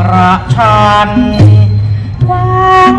ประชันวาง